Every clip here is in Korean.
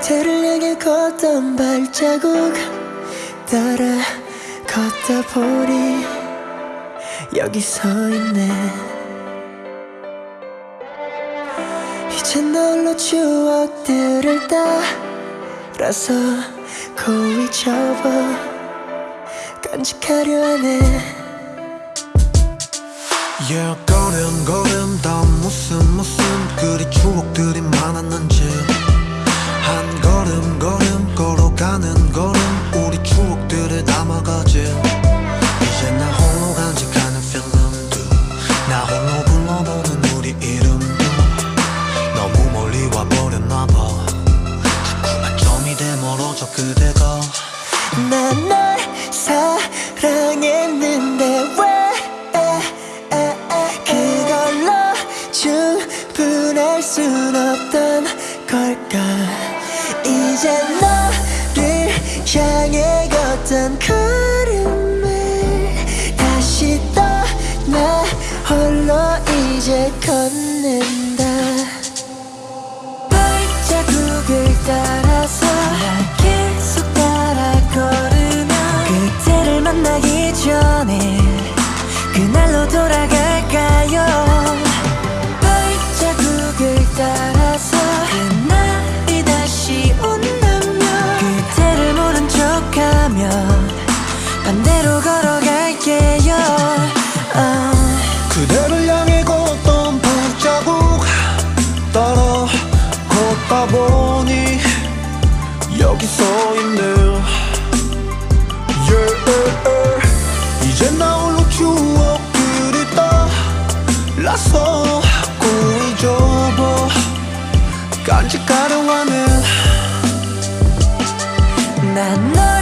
그대를 향해 걷던 발자국 따라 걷다 보니 여기 서 있네. 이제 널로 추억들을 따라서 고이 접어 간직하려 하네. Yeah 걸음 걸음 더 무슨 무슨 그리 추억들이 많았는지 이제 너를 향해 걷던 걸음을 다시 떠나 홀로 이제 걷는다. 발자국을 따라 그대를 향해 걷던 발자국. 따라 걷다 보니 여기 서 있네 yeah. 이제 나 홀로 추억들이 따라서 고이 접어 간직하려 하네 난널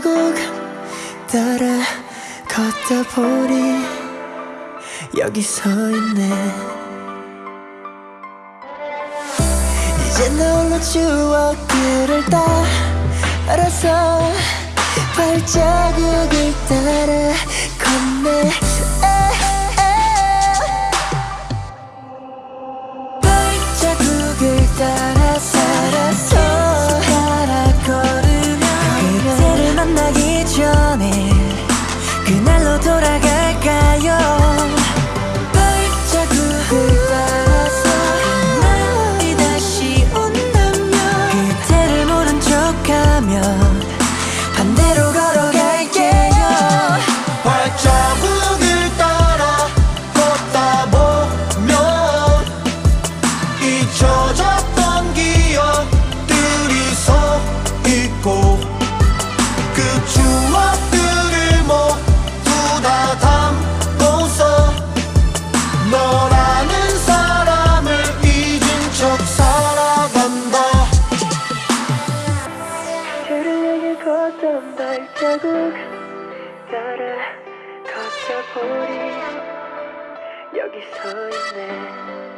발자국 따라 걷다 보니 여기 서 있네. 이제 나 홀로 추억들을 따라서 발자국을 따라 걷네. 발자국을 따라 잊혀졌던 기억들이 서 있고 그 추억들을 모두 다 담고서 너라는 사람을 잊은 척 살아간다. 향해 걷던 발자국 따라 걷다 보니 여기 서 있네